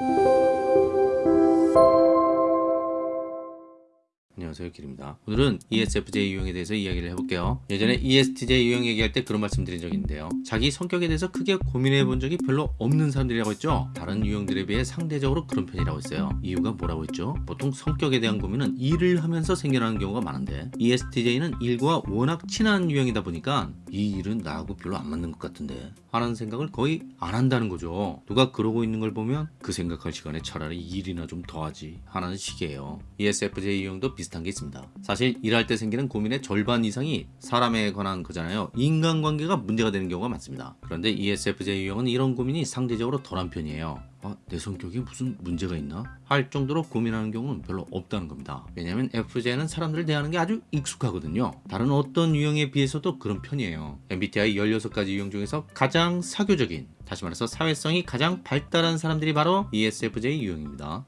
Thank you. 안녕하세요 길입니다. 오늘은 ESFJ 유형에 대해서 이야기를 해볼게요. 예전에 ESTJ 유형 얘기할 때 그런 말씀 드린 적이 있는데요. 자기 성격에 대해서 크게 고민해 본 적이 별로 없는 사람들이라고 했죠? 다른 유형들에 비해 상대적으로 그런 편이라고 했어요. 이유가 뭐라고 했죠? 보통 성격에 대한 고민은 일을 하면서 생겨나는 경우가 많은데 ESTJ는 일과 워낙 친한 유형이다 보니까 이 일은 나하고 별로 안 맞는 것 같은데 하는 생각을 거의 안 한다는 거죠. 누가 그러고 있는 걸 보면 그 생각할 시간에 차라리 일이나 좀 더 하지 하는 식이에요. ESFJ 유형도 비슷한 게 있습니다. 사실 일할 때 생기는 고민의 절반 이상이 사람에 관한 거잖아요. 인간관계가 문제가 되는 경우가 많습니다. 그런데 ESFJ 유형은 이런 고민이 상대적으로 덜한 편이에요. 아, 내 성격이 무슨 문제가 있나? 할 정도로 고민하는 경우는 별로 없다는 겁니다. 왜냐하면 FJ는 사람들을 대하는 게 아주 익숙하거든요. 다른 어떤 유형에 비해서도 그런 편이에요. MBTI 16가지 유형 중에서 가장 사교적인, 다시 말해서 사회성이 가장 발달한 사람들이 바로 ESFJ 유형입니다.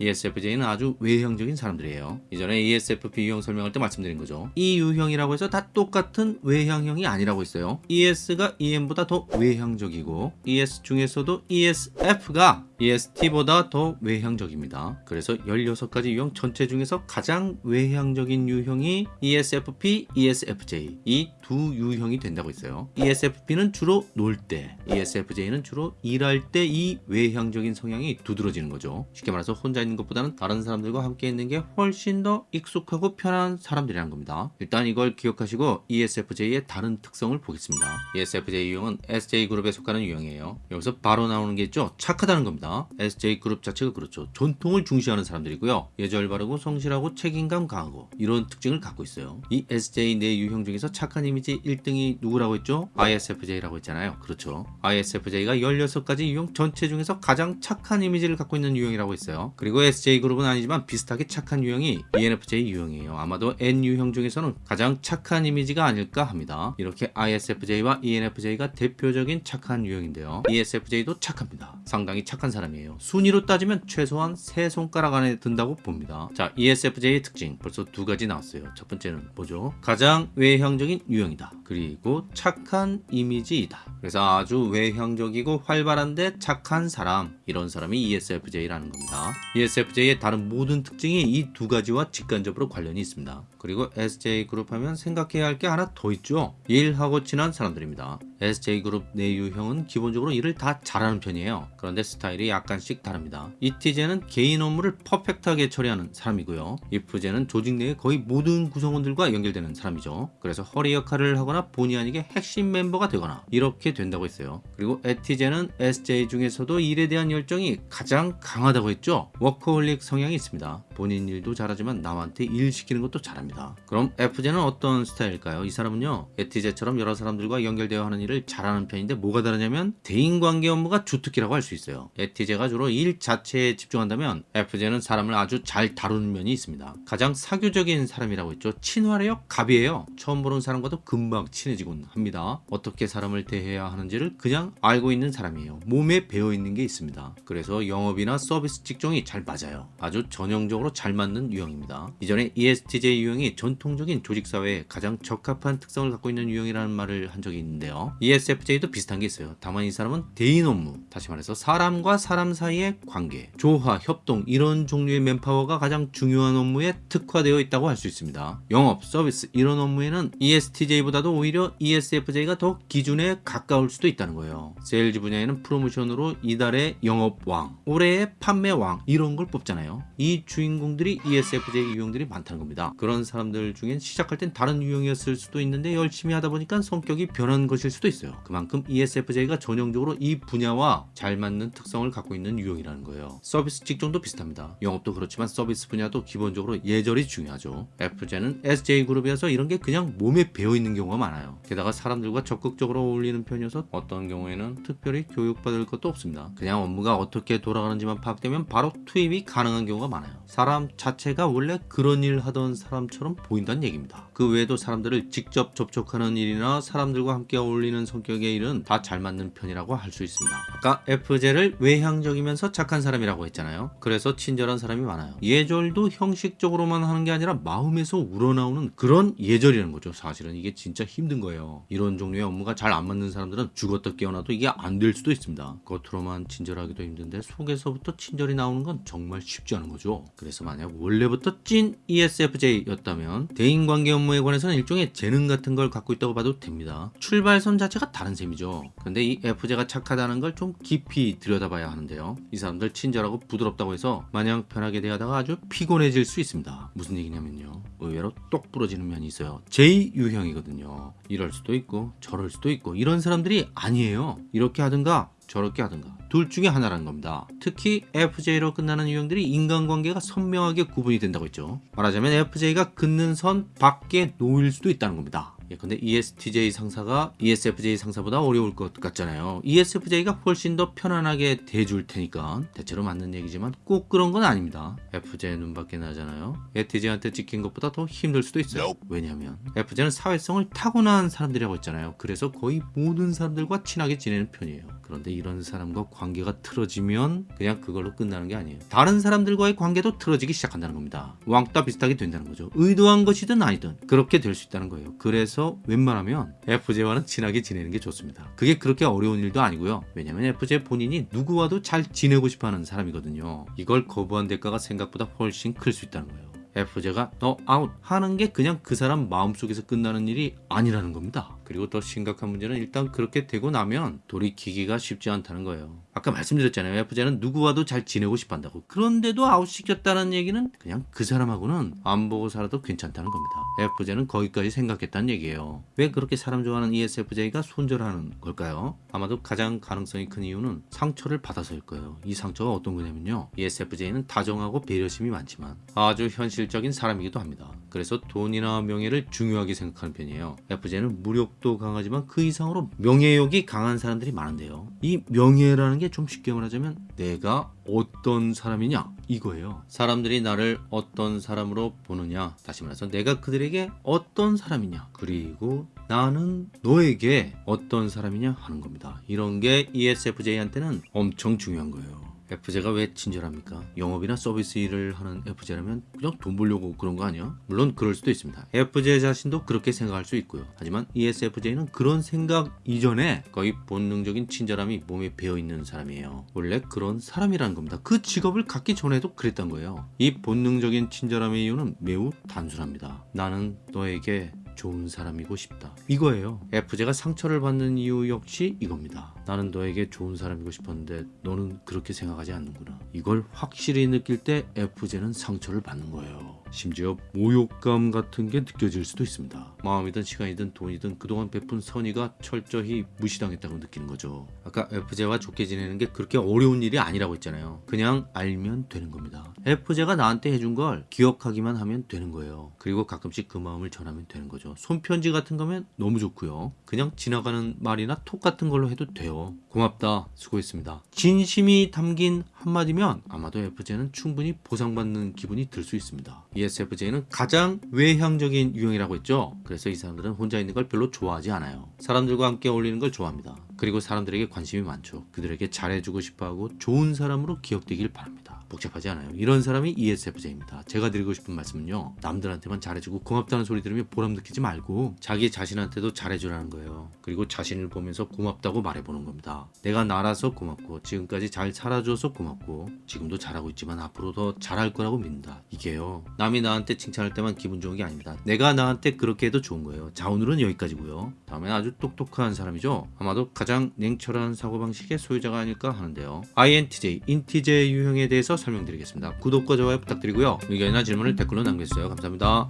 ESFJ는 아주 외형적인 사람들이에요. 이전에 ESFP 유형 설명할 때 말씀드린 거죠. 이 유형이라고 해서 다 똑같은 외향형이 아니라고 했어요. ES가 EM보다 더 외향적이고 ES 중에서도 ESF가 EST보다 더 외향적입니다. 그래서 16가지 유형 전체 중에서 가장 외향적인 유형이 ESFP, ESFJ 이 두 유형이 된다고 했어요. ESFP는 주로 놀 때, ESFJ는 주로 일할 때 이 외향적인 성향이 두드러지는 거죠. 쉽게 말해서 혼자 있는 것보다는 다른 사람들과 함께 있는 게 훨씬 더 익숙하고 편한 사람들이라는 겁니다. 일단 이걸 기억하시고 ESFJ의 다른 특성을 보겠습니다. ESFJ 유형은 SJ그룹에 속하는 유형이에요. 여기서 바로 나오는 게 있죠. 착하다는 겁니다. SJ그룹 자체가 그렇죠. 전통을 중시하는 사람들이고요. 예절 바르고 성실하고 책임감 강하고 이런 특징을 갖고 있어요. 이 SJ 내 유형 중에서 착한 이미지 1등이 누구라고 했죠? ISFJ라고 했잖아요. 그렇죠. ISFJ가 16가지 유형 전체 중에서 가장 착한 이미지를 갖고 있는 유형이라고 했어요. 그리고 SJ그룹은 아니지만 비슷하게 착한 유형이 ENFJ 유형이에요. 아마도 N 유형 중에서는 가장 착한 이미지가 아닐까 합니다. 이렇게 ISFJ와 ENFJ가 대표적인 착한 유형인데요. ESFJ도 착합니다. 상당히 착한 사람 이에요. 순위로 따지면 최소한 세 손가락 안에 든다고 봅니다. 자, ESFJ의 특징 벌써 두 가지 나왔어요. 첫 번째는 뭐죠? 가장 외향적인 유형이다. 그리고 착한 이미지이다. 그래서 아주 외향적이고 활발한데 착한 사람 이런 사람이 ESFJ라는 겁니다. ESFJ의 다른 모든 특징이 이 두 가지와 직간접으로 관련이 있습니다. 그리고 SJ그룹 하면 생각해야 할 게 하나 더 있죠. 일하고 친한 사람들입니다. SJ그룹 내 유형은 기본적으로 일을 다 잘하는 편이에요. 그런데 스타일이 약간씩 다릅니다. ISTJ는 개인 업무를 퍼펙트하게 처리하는 사람이고요. ISFJ는 조직 내의 거의 모든 구성원들과 연결되는 사람이죠. 그래서 허리 역할을 하거나 본의 아니게 핵심 멤버가 되거나 이렇게 된다고 했어요. 그리고 ESTJ는 SJ 중에서도 일에 대한 열정이 가장 강하다고 했죠. 워커홀릭 성향이 있습니다. 본인 일도 잘하지만 남한테 일 시키는 것도 잘합니다. 그럼 FJ는 어떤 스타일일까요? 이 사람은요. ETJ처럼 여러 사람들과 연결되어 하는 일을 잘하는 편인데 뭐가 다르냐면 대인관계 업무가 주특기라고 할 수 있어요. ETJ가 주로 일 자체에 집중한다면 FJ는 사람을 아주 잘 다루는 면이 있습니다. 가장 사교적인 사람이라고 했죠. 친화력 갑이에요. 처음 보는 사람과도 금방 친해지곤 합니다. 어떻게 사람을 대해야 하는지를 그냥 알고 있는 사람이에요. 몸에 배어 있는 게 있습니다. 그래서 영업이나 서비스 직종이 잘 맞아요. 아주 전형적으로 잘 맞는 유형입니다. 이전에 ESTJ 유형이 전통적인 조직사회에 가장 적합한 특성을 갖고 있는 유형이라는 말을 한 적이 있는데요. ESFJ도 비슷한 게 있어요. 다만 이 사람은 대인 업무, 다시 말해서 사람과 사람 사이의 관계, 조화, 협동 이런 종류의 맨파워가 가장 중요한 업무에 특화되어 있다고 할 수 있습니다. 영업, 서비스 이런 업무에는 ESTJ보다도 오히려 ESFJ가 더 기준에 가까울 수도 있다는 거예요. 세일즈 분야에는 프로모션으로 이달의 영업왕, 올해의 판매왕 이런 걸 뽑잖아요. 이 주인공들이 ESFJ 유형들이 많다는 겁니다. 그런 사람들 중엔 시작할 땐 다른 유형이었을 수도 있는데 열심히 하다 보니까 성격이 변한 것일 수도 있어요. 그만큼 ESFJ가 전형적으로 이 분야와 잘 맞는 특성을 갖고 있는 유형이라는 거예요. 서비스 직종도 비슷합니다. 영업도 그렇지만 서비스 분야도 기본적으로 예절이 중요하죠. ESFJ는 SJ그룹이어서 이런 게 그냥 몸에 배어 있는 경우가 많아요. 게다가 사람들과 적극적으로 어울리는 편이어서 어떤 경우에는 특별히 교육받을 것도 없습니다. 그냥 업무가 어떻게 돌아가는지만 파악되면 바로 투입이 가능한 경우가 많아요. 사람 자체가 원래 그런 일 하던 사람처럼 사람처럼 보인다는 얘기입니다. 그 외에도 사람들을 직접 접촉하는 일이나 사람들과 함께 어울리는 성격의 일은 다 잘 맞는 편이라고 할 수 있습니다. 아까 FJ를 외향적이면서 착한 사람이라고 했잖아요. 그래서 친절한 사람이 많아요. 예절도 형식적으로만 하는 게 아니라 마음에서 우러나오는 그런 예절이라는 거죠. 사실은 이게 진짜 힘든 거예요. 이런 종류의 업무가 잘 안 맞는 사람들은 죽었다 깨어나도 이게 안 될 수도 있습니다. 겉으로만 친절하기도 힘든데 속에서부터 친절이 나오는 건 정말 쉽지 않은 거죠. 그래서 만약 원래부터 찐 ESFJ였다 면 대인관계 업무에 관해서는 일종의 재능 같은 걸 갖고 있다고 봐도 됩니다. 출발선 자체가 다른 셈이죠. 근데 이 FJ가 착하다는 걸 좀 깊이 들여다봐야 하는데요. 이 사람들 친절하고 부드럽다고 해서 마냥 편하게 대하다가 아주 피곤해질 수 있습니다. 무슨 얘기냐면요. 의외로 똑 부러지는 면이 있어요. J 유형이거든요. 이럴 수도 있고 저럴 수도 있고 이런 사람들이 아니에요. 이렇게 하든가 저렇게 하든가 둘 중에 하나라는 겁니다. 특히 FJ로 끝나는 유형들이 인간관계가 선명하게 구분이 된다고 했죠. 말하자면 FJ가 긋는 선 밖에 놓일 수도 있다는 겁니다. 예, 근데 ESTJ 상사가 ESFJ 상사보다 어려울 것 같잖아요. ESFJ가 훨씬 더 편안하게 대줄 테니까 대체로 맞는 얘기지만 꼭 그런 건 아닙니다. FJ 눈밖에 나잖아요. ESTJ한테 찍힌 것보다 더 힘들 수도 있어요. 왜냐하면 FJ는 사회성을 타고난 사람들이라고 했잖아요. 그래서 거의 모든 사람들과 친하게 지내는 편이에요. 그런데 이런 사람과 관계가 틀어지면 그냥 그걸로 끝나는 게 아니에요. 다른 사람들과의 관계도 틀어지기 시작한다는 겁니다. 왕따 비슷하게 된다는 거죠. 의도한 것이든 아니든 그렇게 될 수 있다는 거예요. 그래서 웬만하면 FJ와는 친하게 지내는 게 좋습니다. 그게 그렇게 어려운 일도 아니고요. 왜냐면 FJ 본인이 누구와도 잘 지내고 싶어 하는 사람이거든요. 이걸 거부한 대가가 생각보다 훨씬 클 수 있다는 거예요. ESFJ가 너 아웃 하는 게 그냥 그 사람 마음속에서 끝나는 일이 아니라는 겁니다. 그리고 더 심각한 문제는 일단 그렇게 되고 나면 돌이키기가 쉽지 않다는 거예요. 아까 말씀드렸잖아요. ESFJ는 누구와도 잘 지내고 싶어 한다고. 그런데도 아웃시켰다는 얘기는 그냥 그 사람하고는 안 보고 살아도 괜찮다는 겁니다. ESFJ는 거기까지 생각했다는 얘기예요. 왜 그렇게 사람 좋아하는 ESFJ가 손절하는 걸까요? 아마도 가장 가능성이 큰 이유는 상처를 받아서일 거예요. 이 상처가 어떤 거냐면요. ESFJ는 다정하고 배려심이 많지만 아주 현실적인 사람이기도 합니다. 그래서 돈이나 명예를 중요하게 생각하는 편이에요. ESFJ는 물욕도 강하지만 그 이상으로 명예욕이 강한 사람들이 많은데요. 이 명예라는 게 좀 쉽게 말하자면 내가 어떤 사람이냐 이거예요. 사람들이 나를 어떤 사람으로 보느냐 다시 말해서 내가 그들에게 어떤 사람이냐 그리고 나는 너에게 어떤 사람이냐 하는 겁니다. 이런 게 ESFJ한테는 엄청 중요한 거예요. FJ가 왜 친절합니까? 영업이나 서비스 일을 하는 FJ라면 그냥 돈 벌려고 그런 거 아니야? 물론 그럴 수도 있습니다. FJ 자신도 그렇게 생각할 수 있고요. 하지만 ESFJ는 그런 생각 이전에 거의 본능적인 친절함이 몸에 배어있는 사람이에요. 원래 그런 사람이라는 겁니다. 그 직업을 갖기 전에도 그랬던 거예요. 이 본능적인 친절함의 이유는 매우 단순합니다. 나는 너에게 좋은 사람이고 싶다. 이거예요. FJ가 상처를 받는 이유 역시 이겁니다. 나는 너에게 좋은 사람이고 싶었는데 너는 그렇게 생각하지 않는구나. 이걸 확실히 느낄 때 FJ는 상처를 받는 거예요. 심지어 모욕감 같은 게 느껴질 수도 있습니다. 마음이든 시간이든 돈이든 그동안 베푼 선의가 철저히 무시당했다고 느끼는 거죠. 아까 FJ와 좋게 지내는 게 그렇게 어려운 일이 아니라고 했잖아요. 그냥 알면 되는 겁니다. FJ가 나한테 해준 걸 기억하기만 하면 되는 거예요. 그리고 가끔씩 그 마음을 전하면 되는 거죠. 손편지 같은 거면 너무 좋고요. 그냥 지나가는 말이나 톡 같은 걸로 해도 돼요. 고맙다. 수고했습니다. 진심이 담긴 한마디면 아마도 FJ는 충분히 보상받는 기분이 들 수 있습니다. ESFJ는 가장 외향적인 유형이라고 했죠. 그래서 이 사람들은 혼자 있는 걸 별로 좋아하지 않아요. 사람들과 함께 어울리는 걸 좋아합니다. 그리고 사람들에게 관심이 많죠. 그들에게 잘해주고 싶어하고 좋은 사람으로 기억되길 바랍니다. 복잡하지 않아요. 이런 사람이 ESFJ입니다. 제가 드리고 싶은 말씀은요. 남들한테만 잘해주고 고맙다는 소리 들으면 보람 느끼지 말고 자기 자신한테도 잘해주라는 거예요. 그리고 자신을 보면서 고맙다고 말해보는 겁니다. 내가 나라서 고맙고 지금까지 잘 살아줘서 고맙고 지금도 잘하고 있지만 앞으로 더 잘할 거라고 믿는다. 이게요. 남이 나한테 칭찬할 때만 기분 좋은 게 아닙니다. 내가 나한테 그렇게 해도 좋은 거예요. 자 오늘은 여기까지고요. 다음엔 아주 똑똑한 사람이죠. 아마도 가장 냉철한 사고방식의 소유자가 아닐까 하는데요. INTJ, 인티제 유형에 대해서 설명드리겠습니다. 구독과 좋아요 부탁드리고요. 의견이나 질문을 댓글로 남겨주세요. 감사합니다.